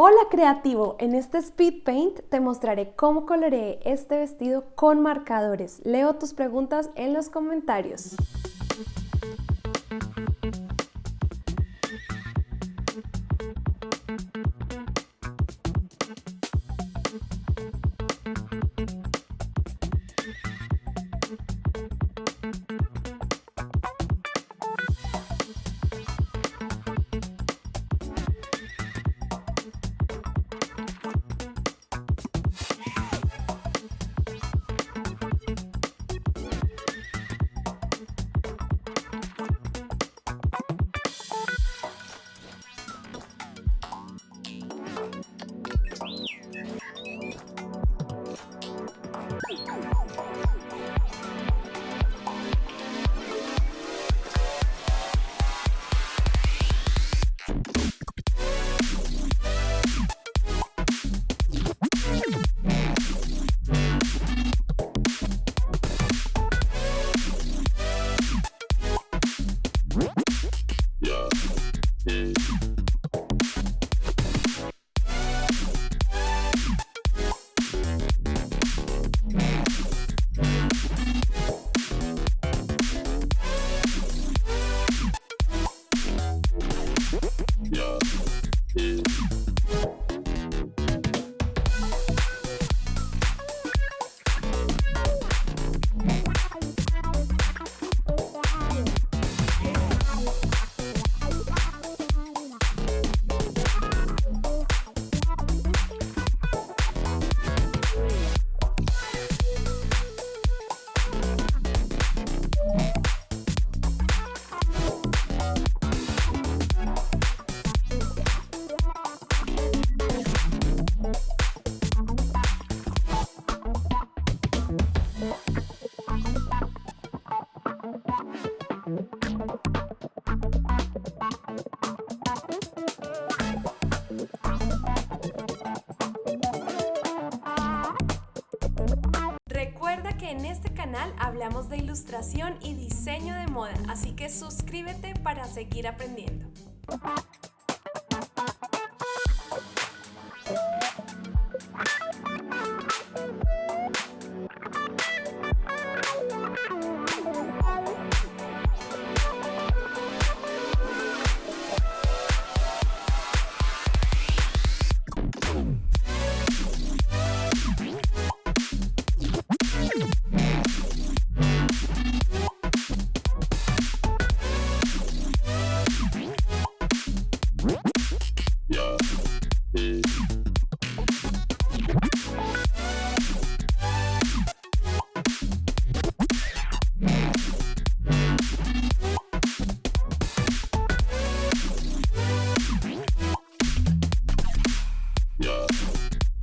Hola creativo, en este Speed Paint te mostraré cómo coloreé este vestido con marcadores. Leo tus preguntas en los comentarios. Que en este canal hablamos de ilustración y diseño de moda, así que suscríbete para seguir aprendiendo.